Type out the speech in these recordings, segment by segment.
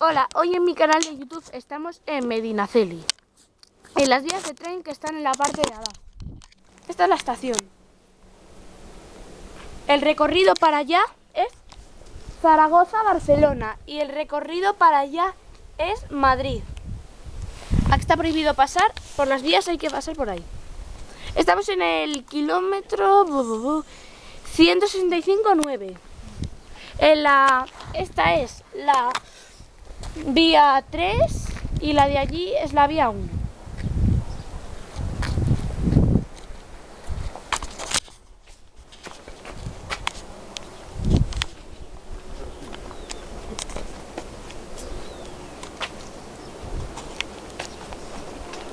Hola, hoy en mi canal de YouTube estamos en Medinaceli, en las vías de tren que están en la parte de abajo. Esta es la estación. El recorrido para allá es Zaragoza-Barcelona y el recorrido para allá es Madrid. Aquí está prohibido pasar, por las vías hay que pasar por ahí. Estamos en el kilómetro 165.9. En la, esta es la vía 3 y la de allí es la vía 1.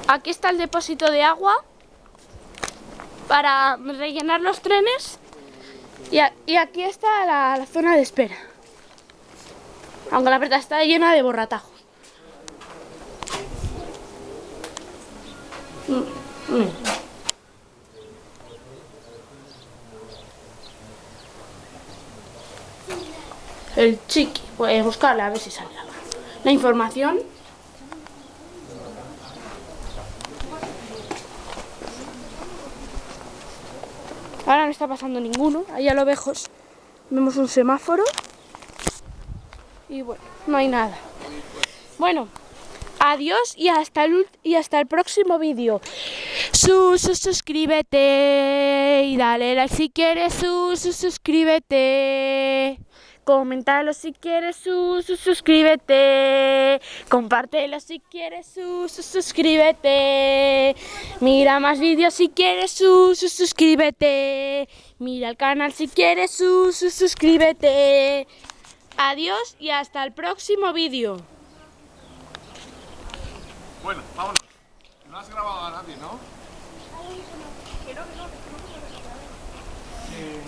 Aquí está el depósito de agua para rellenar los trenes y, aquí está la zona de espera. Aunque la verdad está llena de borratajos. Mm, mm. El chiqui, voy a buscarla a ver si sale la información. Ahora no está pasando ninguno, allá a lo lejos vemos un semáforo y bueno, no hay nada. Bueno, adiós y hasta el, y hasta el próximo vídeo. Sus, suscríbete y dale like si quieres, sus, suscríbete. Coméntalo si quieres, sus, suscríbete. Compártelo si quieres, sus, suscríbete. Mira más vídeos si quieres, sus, suscríbete. Mira el canal si quieres, sus, suscríbete. Adiós y hasta el próximo vídeo. Bueno, vámonos. No has grabado a nadie, ¿no? Que no, que no, que no. Eh,